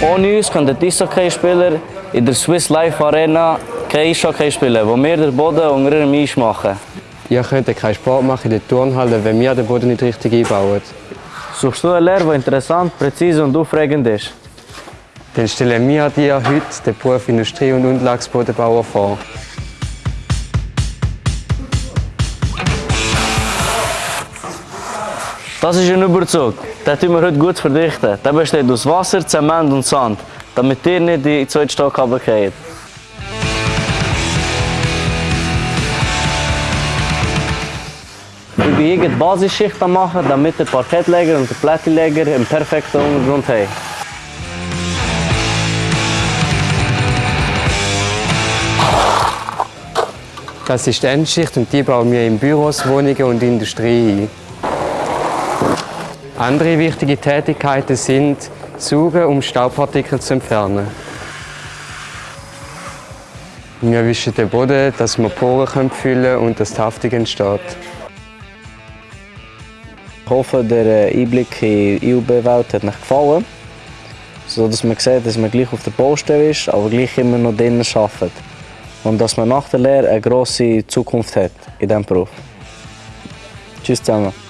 Ohne uns können die Eishockey-Spieler in der Swiss Life Arena kein Eishockey spielen, wo wir den Boden unter ihrem Eis machen. Ihr könnt keinen Sport machen in der Turnhalle, wenn wir den Boden nicht richtig einbauen. Suchst du eine Lehre, die interessant, präzise und aufregend ist? Dann stellen wir dir heute den Beruf Industrie- und Unterlagsbodenbauer vor. Das ist ein Überzug. Den tun wir heute gut verdichten. Der besteht aus Wasser, Zement und Sand, damit ihr nicht in den zweiten Stock runterfallt. Ich bin hier die Basisschicht am machen, damit der Parkettleger und der Plättleger einen perfekten Untergrund haben. Das ist die Endschicht und die bauen wir in Büros, Wohnungen und Industrie ein. Andere wichtige Tätigkeiten sind Saugen, um Staubpartikel zu entfernen. Wir wischen den Boden, dass wir Poren füllen können und dass die Haftung entsteht. Ich hoffe, der Einblick in die IUB-Welt hat euch gefallen. So dass man sieht, dass man gleich auf der Baustelle ist, aber gleich immer noch drinnen arbeitet. Und dass man nach der Lehre eine grosse Zukunft hat in diesem Beruf. Tschüss zusammen.